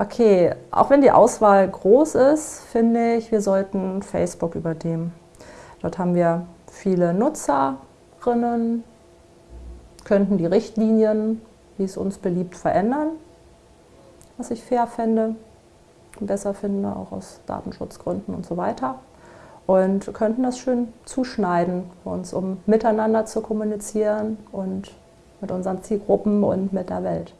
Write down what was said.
Okay, auch wenn die Auswahl groß ist, finde ich, wir sollten Facebook übernehmen. Dort haben wir viele Nutzerinnen, könnten die Richtlinien, wie es uns beliebt, verändern, was ich fair fände und besser finde, auch aus Datenschutzgründen und so weiter. Und könnten das schön zuschneiden für uns, um miteinander zu kommunizieren und mit unseren Zielgruppen und mit der Welt.